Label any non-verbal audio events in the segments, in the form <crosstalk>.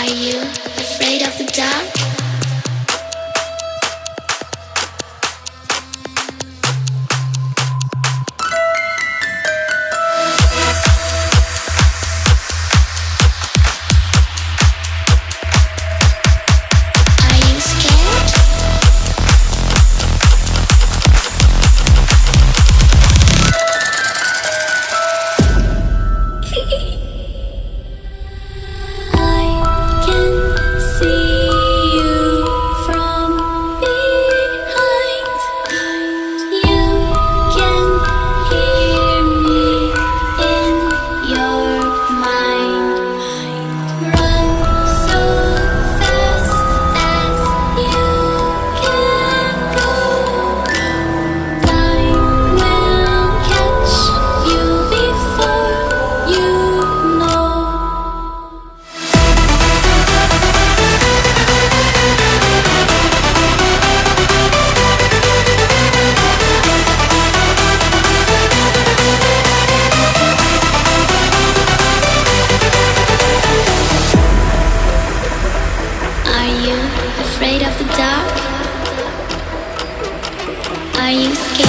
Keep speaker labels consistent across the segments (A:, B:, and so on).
A: Are you afraid of the dark? Are you scared?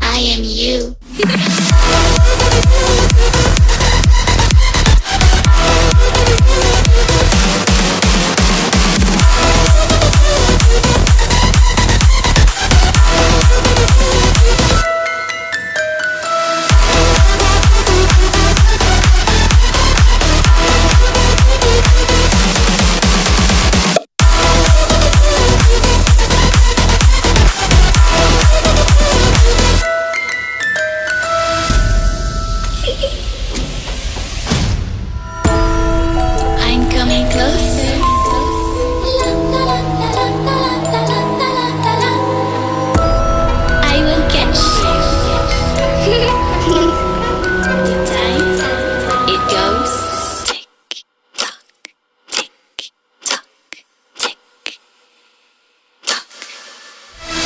A: I am you. <laughs>